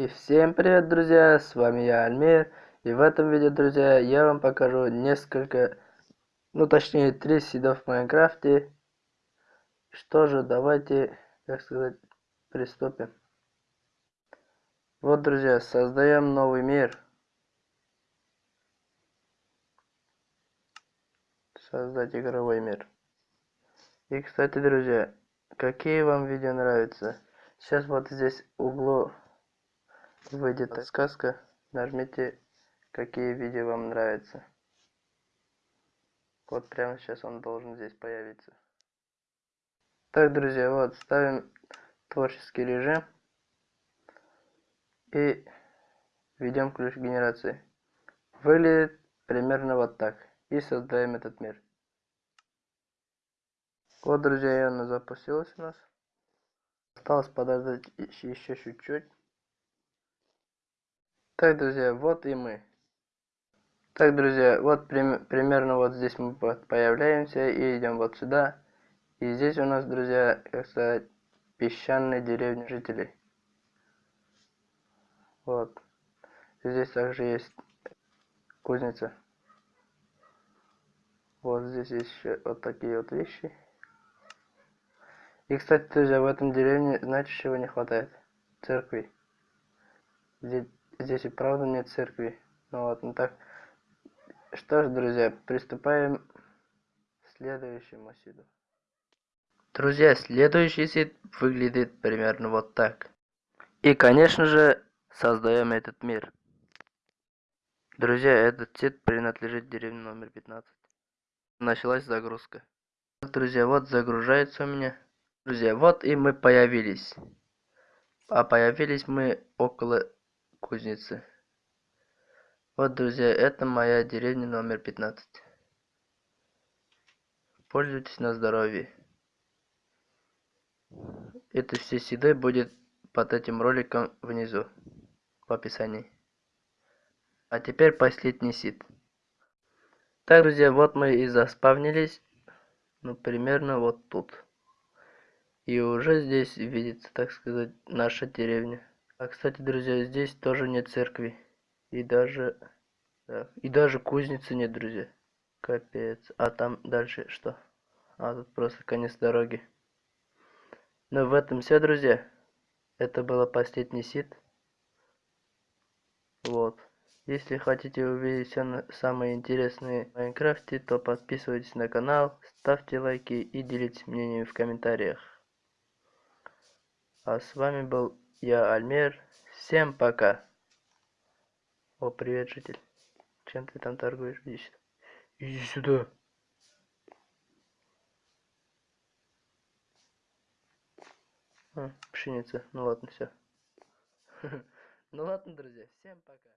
И всем привет, друзья, с вами я, Альмир. И в этом видео, друзья, я вам покажу несколько, ну точнее, три сидов в Майнкрафте. Что же, давайте, как сказать, приступим. Вот, друзья, создаем новый мир. Создать игровой мир. И, кстати, друзья, какие вам видео нравятся? Сейчас вот здесь углу выйдет сказка. Нажмите, какие видео вам нравятся. Вот прямо сейчас он должен здесь появиться. Так, друзья, вот ставим творческий режим и введем ключ генерации. Выглядит примерно вот так. И создаем этот мир. Вот, друзья, она запустилась у нас. Осталось подождать еще чуть-чуть. Так, друзья, вот и мы. Так, друзья, вот прим примерно вот здесь мы появляемся и идем вот сюда. И здесь у нас, друзья, как сказать, песчаные деревни жителей. Вот. Здесь также есть кузница. Вот здесь есть еще вот такие вот вещи. И, кстати, друзья, в этом деревне, знаете, чего не хватает? Церкви. Здесь Здесь и правда нет церкви. Ну вот, ну так. Что ж, друзья, приступаем к следующему сиду. Друзья, следующий сид выглядит примерно вот так. И, конечно же, создаем этот мир. Друзья, этот сид принадлежит деревне номер 15. Началась загрузка. Друзья, вот загружается у меня. Друзья, вот и мы появились. А появились мы около кузницы. Вот, друзья, это моя деревня номер 15. Пользуйтесь на здоровье. Это все седы будет под этим роликом внизу, в описании. А теперь последний сид. Так, друзья, вот мы и заспавнились. Ну, примерно вот тут. И уже здесь видится, так сказать, наша деревня. А кстати, друзья, здесь тоже нет церкви. И даже... Да, и даже кузницы нет, друзья. Капец. А там дальше что? А тут просто конец дороги. Но в этом все, друзья. Это было последний сит. Вот. Если хотите увидеть все самые интересные в Майнкрафте, то подписывайтесь на канал, ставьте лайки и делитесь мнением в комментариях. А с вами был я Альмер. Всем пока. О, привет, житель. Чем ты там торгуешь? Иди сюда. Иди сюда. А, пшеница. Ну ладно, все. Ну ладно, друзья. Всем пока.